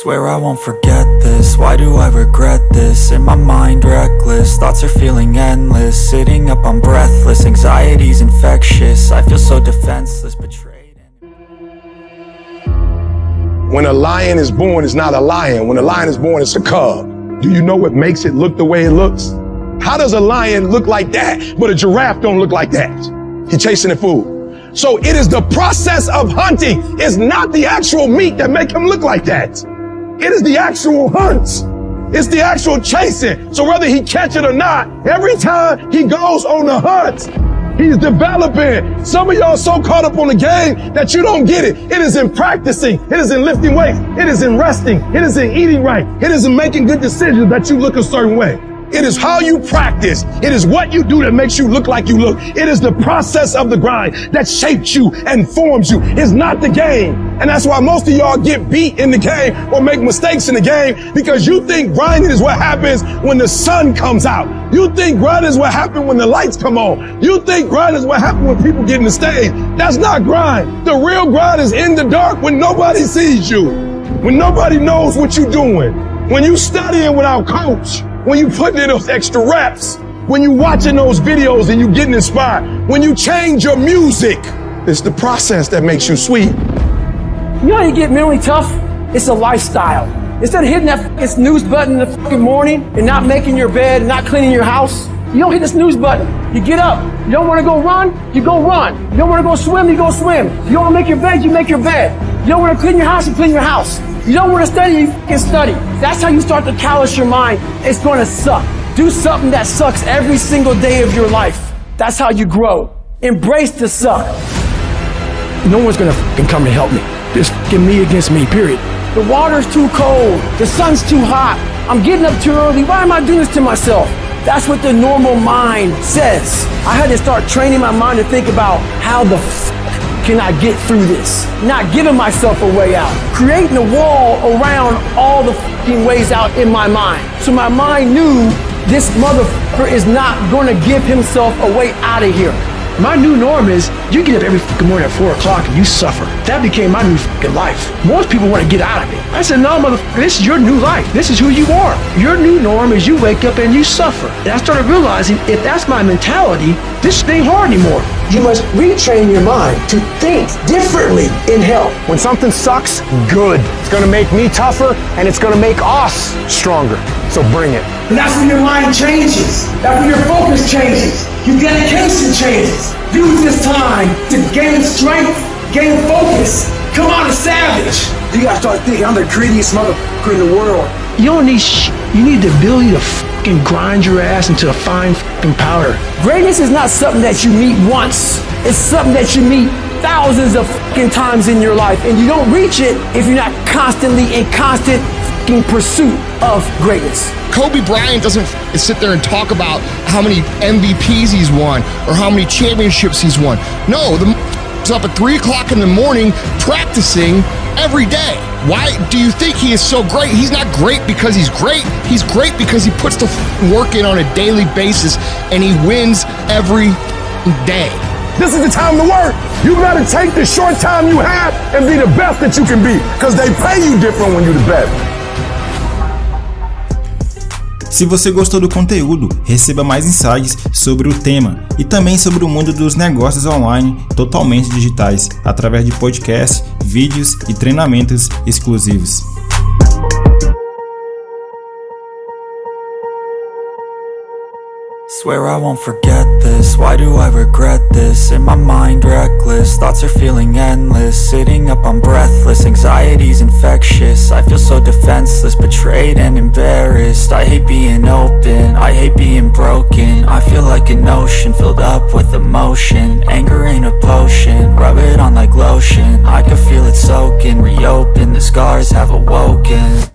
Swear I won't forget this, why do I regret this? In my mind reckless, thoughts are feeling endless Sitting up I'm breathless, anxiety's infectious I feel so defenseless, betrayed When a lion is born, it's not a lion. When a lion is born, it's a cub. Do you know what makes it look the way it looks? How does a lion look like that, but a giraffe don't look like that? He chasing the food. So it is the process of hunting. It's not the actual meat that make him look like that. It is the actual hunts. It's the actual chasing. So whether he catch it or not, every time he goes on the hunt, He's developing. Some of y'all so caught up on the game that you don't get it. It is in practicing. It is in lifting weights. It is in resting. It is in eating right. It is in making good decisions that you look a certain way. It is how you practice. It is what you do that makes you look like you look. It is the process of the grind that shapes you and forms you. It's not the game. And that's why most of y'all get beat in the game or make mistakes in the game because you think grinding is what happens when the sun comes out. You think grinding is what happens when the lights come on. You think grinding is what happens when people get in the stage. That's not grind. The real grind is in the dark when nobody sees you. When nobody knows what you're doing. When you're studying without coach when you putting in those extra reps, when you watching those videos and you getting inspired, when you change your music, it's the process that makes you sweet. You know how you get mentally tough? It's a lifestyle. Instead of hitting that snooze button in the fucking morning and not making your bed, and not cleaning your house, you don't hit the snooze button. You get up. You don't want to go run, you go run. You don't want to go swim, you go swim. You don't want to make your bed, you make your bed. You don't want to clean your house, you clean your house. You don't want to study, you can study. That's how you start to callous your mind. It's going to suck. Do something that sucks every single day of your life. That's how you grow. Embrace the suck. No one's going to come to help me. Just me against me, period. The water's too cold. The sun's too hot. I'm getting up too early. Why am I doing this to myself? That's what the normal mind says. I had to start training my mind to think about how the can I get through this? Not giving myself a way out. Creating a wall around all the ways out in my mind. So my mind knew this motherfucker is not gonna give himself a way out of here. My new norm is you get up every fucking morning at 4 o'clock and you suffer. That became my new fucking life. Most people want to get out of it. I said, no, motherfucker, this is your new life. This is who you are. Your new norm is you wake up and you suffer. And I started realizing if that's my mentality, this ain't hard anymore. You must retrain your mind to think differently in health. When something sucks, good. It's gonna make me tougher and it's gonna make us stronger. So bring it. And that's when your mind changes. That's when your focus changes. Your dedication changes. Use this time to gain strength, gain focus. Come on, a savage. You gotta start thinking, I'm the greediest motherfucker in the world. You don't need sh- You need the ability to fucking grind your ass into a fine fucking powder. Greatness is not something that you meet once. It's something that you meet thousands of fucking times in your life. And you don't reach it if you're not constantly in constant fucking pursuit of greatness. Kobe Bryant doesn't sit there and talk about how many MVPs he's won or how many championships he's won. No, the up at 3 o'clock in the morning practicing every day. Why do you think he is so great? He's not great because he's great. He's great because he puts the work in on a daily basis and he wins every day. This is the time to work. You gotta take the short time you have and be the best that you can be because they pay you different when you're the best. Se você gostou do conteúdo, receba mais insights sobre o tema e também sobre o mundo dos negócios online totalmente digitais, através de podcasts, vídeos e treinamentos exclusivos. Swear I won't forget this, why do I regret this? In my mind reckless, thoughts are feeling endless. Sitting up I'm breathless, anxiety's infectious. I feel so defenseless, betrayed and embarrassed. I hate being open, I hate being broken. I feel like an ocean filled up with emotion. Anger ain't a potion, rub it on like lotion. I can feel it soaking, reopen, the scars have awoken